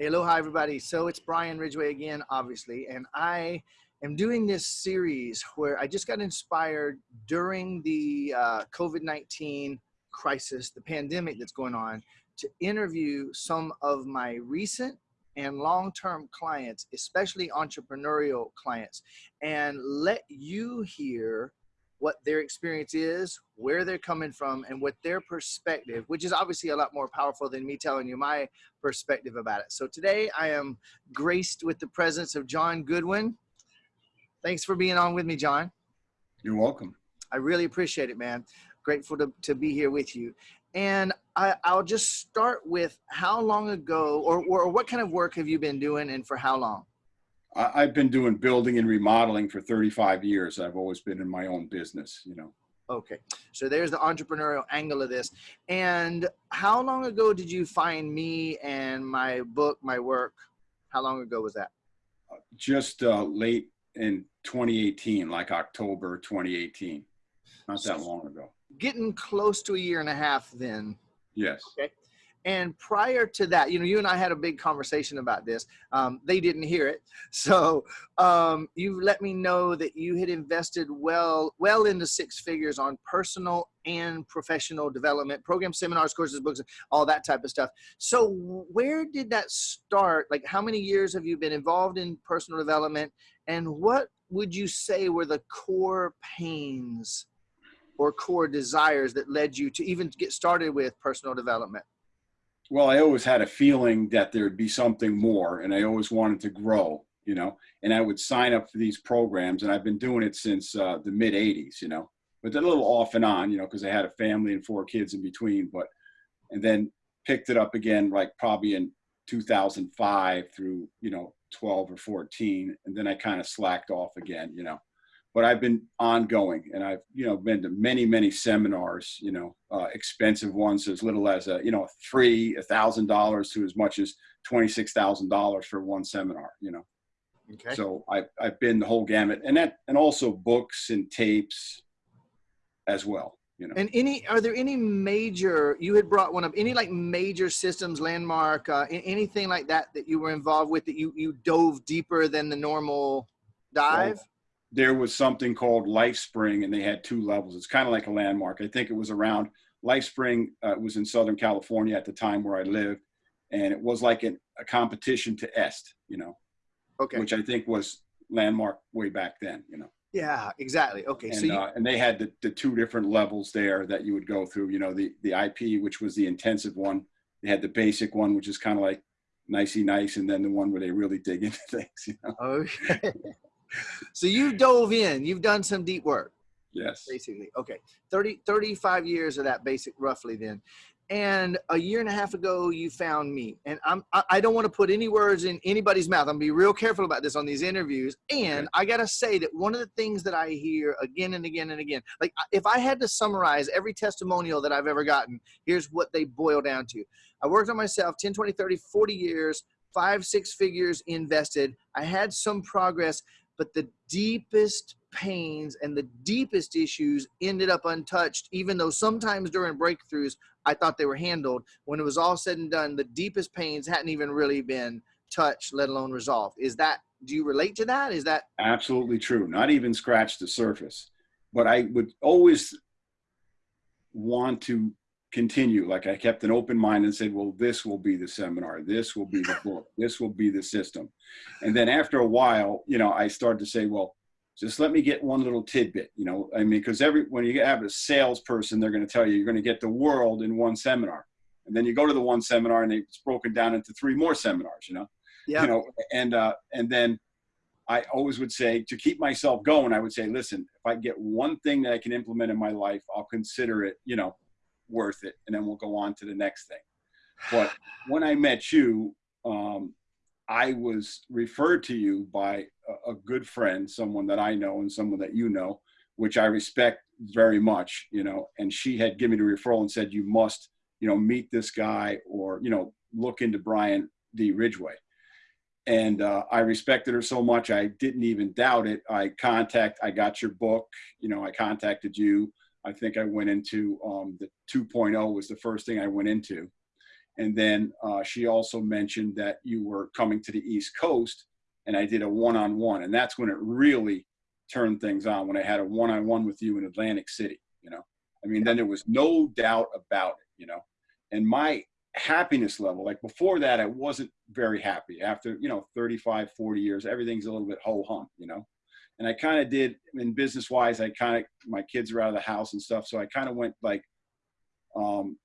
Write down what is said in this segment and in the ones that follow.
Hey, aloha, everybody. So it's Brian Ridgway again, obviously, and I am doing this series where I just got inspired during the uh, COVID 19 crisis, the pandemic that's going on, to interview some of my recent and long term clients, especially entrepreneurial clients, and let you hear what their experience is, where they're coming from, and what their perspective, which is obviously a lot more powerful than me telling you my perspective about it. So today I am graced with the presence of John Goodwin. Thanks for being on with me, John. You're welcome. I really appreciate it, man. Grateful to, to be here with you. And I, will just start with how long ago or, or what kind of work have you been doing and for how long? I've been doing building and remodeling for 35 years. I've always been in my own business, you know. Okay, so there's the entrepreneurial angle of this. And how long ago did you find me and my book, my work? How long ago was that? Just uh, late in 2018, like October 2018. Not that long ago. Getting close to a year and a half then. Yes. Okay. And prior to that, you know, you and I had a big conversation about this. Um, they didn't hear it, so um, you let me know that you had invested well, well into six figures on personal and professional development, programs, seminars, courses, books, all that type of stuff. So, where did that start? Like, how many years have you been involved in personal development, and what would you say were the core pains or core desires that led you to even get started with personal development? Well, I always had a feeling that there'd be something more, and I always wanted to grow, you know. And I would sign up for these programs, and I've been doing it since uh, the mid '80s, you know. But then a little off and on, you know, because I had a family and four kids in between. But and then picked it up again, like probably in 2005 through you know 12 or 14, and then I kind of slacked off again, you know but I've been ongoing and I've, you know, been to many, many seminars, you know, uh, expensive ones as little as a, you know, three, a thousand dollars to as much as $26,000 for one seminar, you know? Okay. So I've, I've been the whole gamut and that, and also books and tapes as well. You know. And any, are there any major, you had brought one up, any like major systems, landmark, uh, anything like that that you were involved with that you, you dove deeper than the normal dive? Well, there was something called LifeSpring, and they had two levels. It's kind of like a landmark. I think it was around LifeSpring uh, was in Southern California at the time where I lived, and it was like an, a competition to Est, you know, okay, which I think was landmark way back then, you know. Yeah, exactly. Okay, and, so you- uh, and they had the, the two different levels there that you would go through. You know, the the IP, which was the intensive one. They had the basic one, which is kind of like nicey nice, and then the one where they really dig into things. You know. Okay so you dove in, you've done some deep work. Yes. Basically. Okay. 30, 35 years of that basic roughly then. And a year and a half ago, you found me. And I'm, I don't want to put any words in anybody's mouth. I'm going to be real careful about this on these interviews. And okay. I got to say that one of the things that I hear again and again and again, like if I had to summarize every testimonial that I've ever gotten, here's what they boil down to. I worked on myself 10, 20, 30, 40 years, five, six figures invested. I had some progress but the deepest pains and the deepest issues ended up untouched, even though sometimes during breakthroughs, I thought they were handled. When it was all said and done, the deepest pains hadn't even really been touched, let alone resolved. Is that, do you relate to that? Is that absolutely true? Not even scratch the surface. But I would always want to continue. Like I kept an open mind and said, well, this will be the seminar. This will be the book. This will be the system. And then after a while, you know, I started to say, well, just let me get one little tidbit, you know, I mean, because every, when you have a salesperson, they're going to tell you, you're going to get the world in one seminar. And then you go to the one seminar and it's broken down into three more seminars, you know, yeah. you know, and, uh, and then I always would say to keep myself going, I would say, listen, if I get one thing that I can implement in my life, I'll consider it, you know, worth it, and then we'll go on to the next thing. But when I met you, um, I was referred to you by a, a, good friend, someone that I know and someone that you know, which I respect very much, you know, and she had given me the referral and said, you must, you know, meet this guy or, you know, look into Brian D. Ridgway. And uh, I respected her so much, I didn't even doubt it. I contact, I got your book, you know, I contacted you. I think I went into um, the 2.0 was the first thing I went into. And then uh, she also mentioned that you were coming to the East Coast, and I did a one-on-one, and that's when it really turned things on. When I had a one-on-one with you in Atlantic City, you know, I mean, then there was no doubt about it, you know, and my happiness level, like before that, I wasn't very happy. After you know, 35, 40 years, everything's a little bit ho hum, you know. And I kind of did in business wise. I kind of my kids are out of the house and stuff, so I kind of went like um,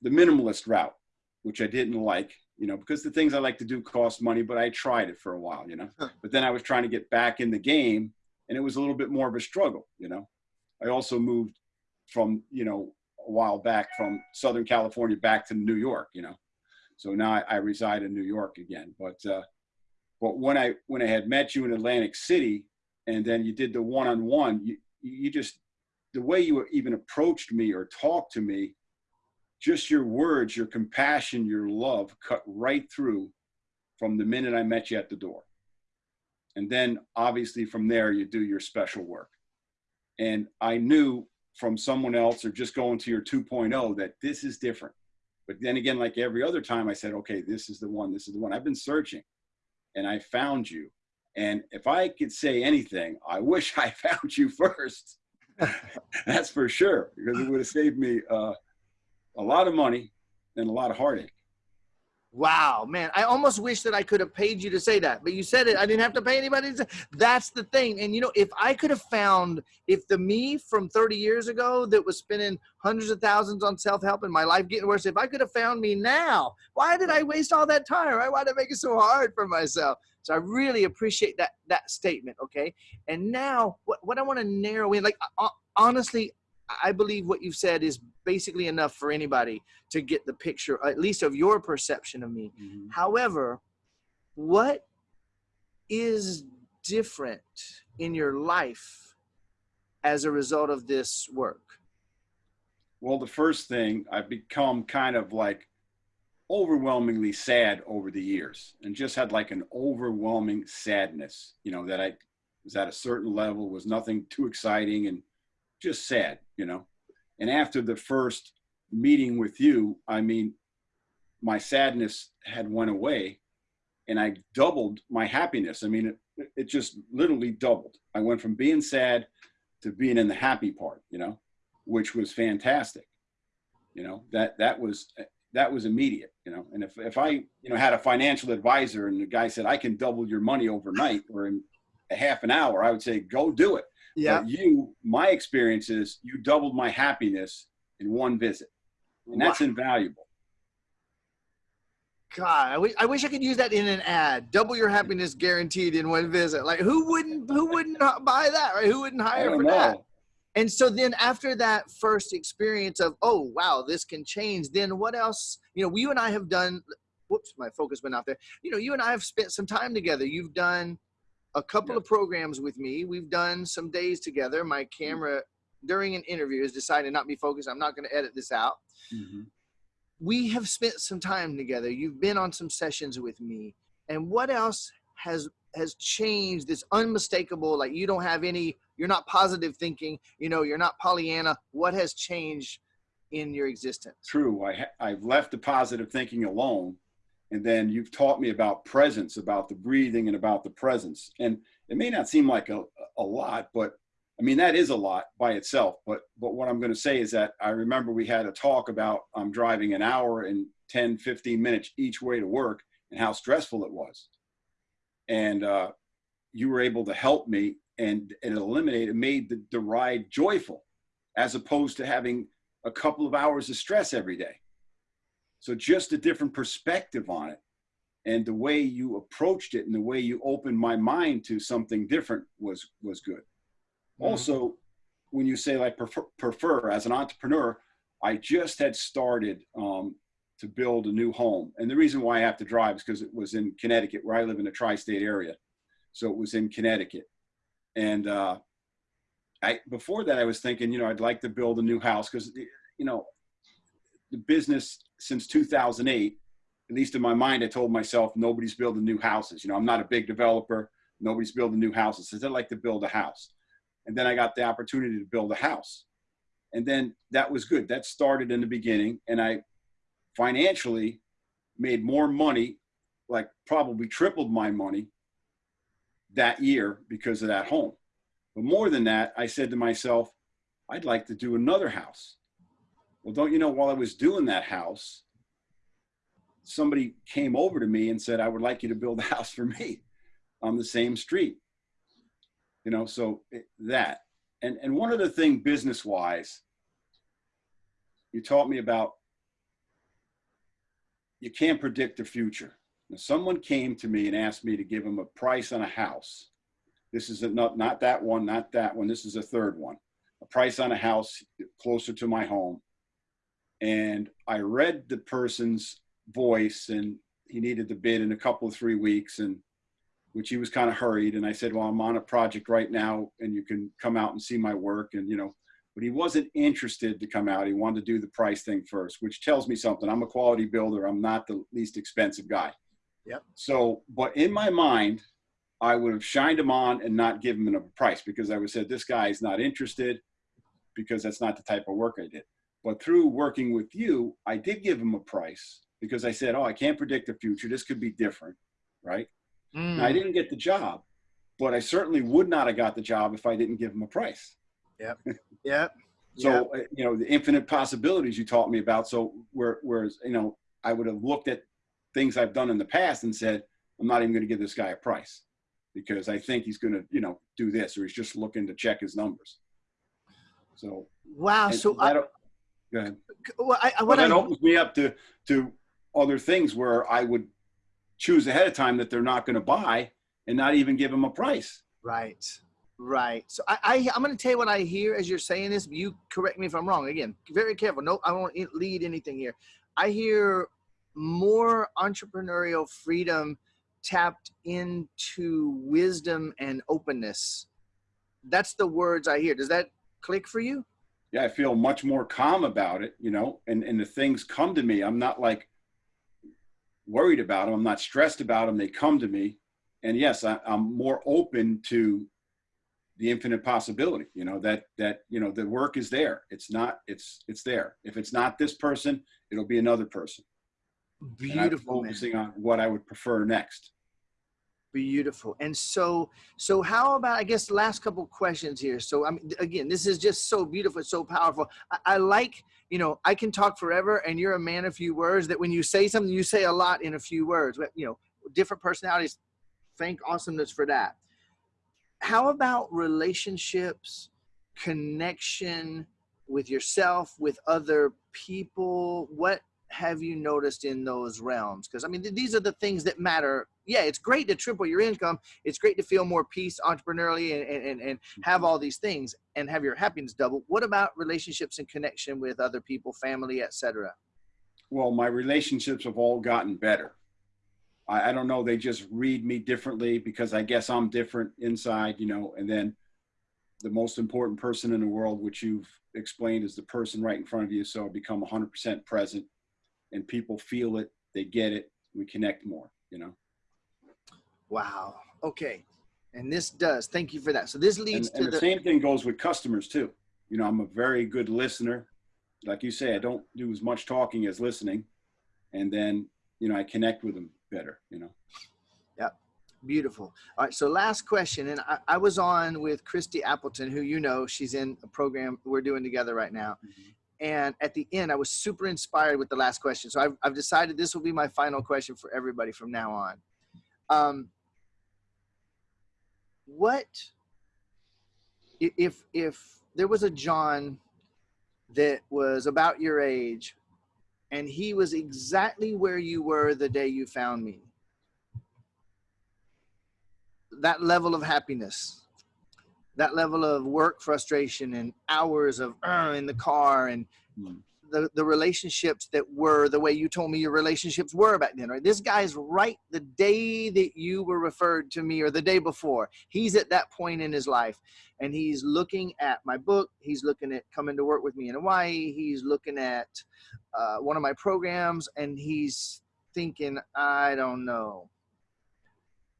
the minimalist route which I didn't like, you know, because the things I like to do cost money, but I tried it for a while, you know. But then I was trying to get back in the game and it was a little bit more of a struggle, you know. I also moved from, you know, a while back from Southern California back to New York, you know. So now I, I reside in New York again. But uh, but when I when I had met you in Atlantic City and then you did the one-on-one, you you just the way you even approached me or talked to me just your words, your compassion, your love cut right through from the minute I met you at the door. And then obviously from there, you do your special work. And I knew from someone else or just going to your 2.0 that this is different. But then again, like every other time, I said, okay, this is the one, this is the one. I've been searching and I found you. And if I could say anything, I wish I found you first. That's for sure, because it would have saved me uh, a lot of money and a lot of heartache. Wow, man. I almost wish that I could have paid you to say that, but you said it. I didn't have to pay anybody. To That's the thing. And you know, if I could have found, if the me from 30 years ago that was spending hundreds of thousands on self-help and my life getting worse, if I could have found me now, why did I waste all that time? Right? Why did I make it so hard for myself? So I really appreciate that, that statement. Okay. And now what, what I want to narrow in, like, uh, honestly, I believe what you've said is basically enough for anybody to get the picture, at least of your perception of me. Mm-hmm. However, what is different in your life as a result of this work? Well, the first thing, I've become kind of like overwhelmingly sad over the years and just had like an overwhelming sadness, you know, that I was at a certain level, was nothing too exciting and just sad, you know. And after the first meeting with you, I mean, my sadness had went away and I doubled my happiness. I mean, it, it just literally doubled. I went from being sad to being in the happy part, you know, which was fantastic. You know, that, that was, that was immediate, you know, and if, if I, you know, had a financial advisor and the guy said, I can double your money overnight or in a half an hour, I would say, go do it. Yeah. But you, my experience is you doubled my happiness in one visit, and that's wow. invaluable. God, I wish, I wish I could use that in an ad. Double your happiness guaranteed in one visit. Like who wouldn't who wouldn't buy that, right? Who wouldn't hire for know. that? And so then after that first experience of, oh wow, this can change, then what else? You know, you and I have done whoops, my focus went out there. You know, you and I have spent some time together. You've done a couple of programs with me. We've done some days together. My mm-hmm. camera during an interview has decided not to be focused. I'm not going to edit this out. Mm-hmm. We have spent some time together. You've been on some sessions with me. And what else has has changed this unmistakable like you don't have any you're not positive thinking you know you're not pollyanna. What has changed in your existence? True. I i've left the positive thinking alone and then you've taught me about presence about the breathing and about the presence. And it may not seem like a, a lot but i mean that is a lot by itself. But but what i'm going to say is that i remember we had a talk about i'm driving an hour and 10 15 minutes each way to work and how stressful it was. And uh, you were able to help me and, and eliminated it made the, the ride joyful as opposed to having a couple of hours of stress every day so just a different perspective on it. And the way you approached it and the way you opened my mind to something different was was good. Mm-hmm. Also, when you say like prefer, prefer, as an entrepreneur, I just had started um, to build a new home. And the reason why I have to drive is because it was in Connecticut, where I live in a tri-state area. So it was in Connecticut. And uh, I before that I was thinking, you know, I'd like to build a new house because you know, the business since 2008, at least in my mind, I told myself nobody's building new houses. You know, I'm not a big developer. Nobody's building new houses. So I'd like to build a house. And then I got the opportunity to build a house. And then that was good. That started in the beginning. And I financially, made more money, like probably tripled my money that year because of that home. But more than that, I said to myself, I'd like to do another house. Well, don't you know, while I was doing that house, somebody came over to me and said, I would like you to build a house for me on the same street. You know, so it, that. And, and one other thing business wise, you taught me about you can't predict the future. Someone came to me and asked me to give them a price on a house. This is a, not, not that one, not that one. This is a third one. A price on a house closer to my home. And I read the person's voice and he needed the bid in a couple of three weeks and which he was kind of hurried and i said well i'm on a project right now and you can come out and see my work and you know but he wasn't interested to come out he wanted to do the price thing first which tells me something i'm a quality builder i'm not the least expensive guy Yep. so but in my mind i would have shined him on and not give him a price because i would have said this guy is not interested because that's not the type of work i did but through working with you i did give him a price because I said, oh, I can't predict the future. This could be different, right? Mm. Now, I didn't get the job, but I certainly would not have got the job if I didn't give him a price. Yep. Yep. So, uh, you know, the infinite possibilities you taught me about. So, where, whereas, you know, I would have looked at things I've done in the past and said, I'm not even going to give this guy a price because I think he's going to, you know, do this or he's just looking to check his numbers. So, wow. So, I, that, go ahead. well, I, I- Well, what that I, opens me up to to other things where I would choose ahead of time that they're not going to buy and not even give them a price. Right. Right. So I, I I'm going to tell you what I hear as you're saying this. You correct me if I'm wrong. Again, very careful. No, I won't lead anything here. I hear more entrepreneurial freedom tapped into wisdom and openness. That's the words I hear. Does that click for you? Yeah, I feel much more calm about it, you know, and and the things come to me. I'm not like worried about them. I'm not stressed about them. They come to me, and yes, I, I'm more open to the infinite possibility. You know that that you know the work is there. It's not. It's it's there. If it's not this person, it'll be another person. Beautiful, focusing on what I would prefer next. Beautiful. And so, so how about, I guess, last couple questions here. So, I mean, again, this is just so beautiful, so powerful. I, I like, you know, I can talk forever and you're a man of few words that when you say something, you say a lot in a few words, But, you know, different personalities. Thank awesomeness for that. How about relationships, connection with yourself, with other people? What have you noticed in those realms? Because I mean, th- these are the things that matter. Yeah, it's great to triple your income. It's great to feel more peace entrepreneurially and, and, and have mm-hmm. all these things and have your happiness double. What about relationships and connection with other people, family, etc.? Well, my relationships have all gotten better. I, I don't know. They just read me differently because I guess I'm different inside, you know. And then the most important person in the world, which you've explained, is the person right in front of you. So I become 100% present, and people feel it. They get it. We connect more, you know. Wow. Okay. And this does. Thank you for that. So this leads and to the the. same thing goes with customers too. You know, I'm a very good listener. Like you say, I don't do as much talking as listening, and then you know I connect with them better. You know. Yep. Beautiful. All right. So last question, and I, I was on with Christy Appleton, who you know, she's in a program we're doing together right now. Mm-hmm. And at the end, I was super inspired with the last question. So I've, I've decided this will be my final question for everybody from now on. Um, what if if there was a John that was about your age, and he was exactly where you were the day you found me? that level of happiness, that level of work frustration and hours of uh, in the car and Mm. the, the relationships that were the way you told me your relationships were back then, right? This guy's right the day that you were referred to me or the day before. He's at that point in his life and he's looking at my book. He's looking at coming to work with me in Hawaii. He's looking at uh, one of my programs and he's thinking, I don't know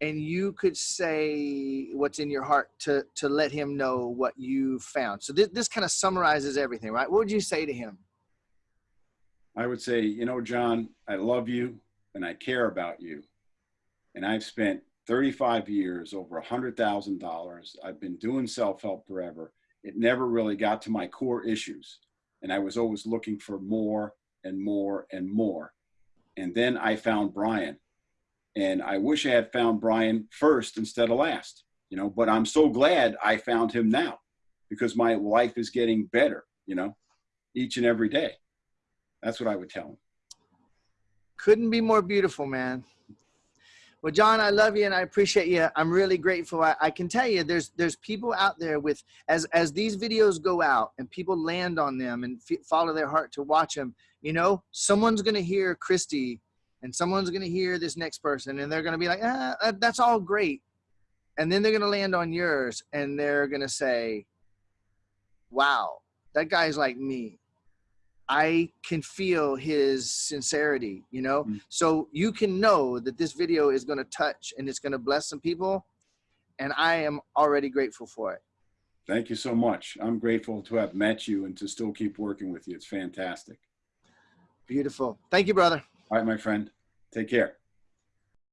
and you could say what's in your heart to to let him know what you found. So this, this kind of summarizes everything, right? What would you say to him? I would say, you know, John, I love you. and I care about you. And I've spent 35 years, over a $100,000. I've been doing self help forever. It never really got to my core issues. And I was always looking for more and more and more. And then I found Brian. And I wish I had found Brian first instead of last, you know, but I'm so glad I found him now because my life is getting better, you know, each and every day. That's what I would tell him. Couldn't be more beautiful, man. Well, John, I love you and I appreciate you. I'm really grateful. I, I, can tell you, there's there's people out there with as as these videos go out and people land on them and follow their heart to watch them. You know, someone's gonna hear Christy, and someone's gonna hear this next person, and they're gonna be like, ah, that's all great, and then they're gonna land on yours, and they're gonna say, wow, that guy's like me. I can feel his sincerity, you know? Mm-hmm. So you can know that this video is going to touch and it's going to bless some people. And I am already grateful for it. Thank you so much. I'm grateful to have met you and to still keep working with you. It's fantastic. Beautiful. Thank you, brother. All right, my friend. Take care.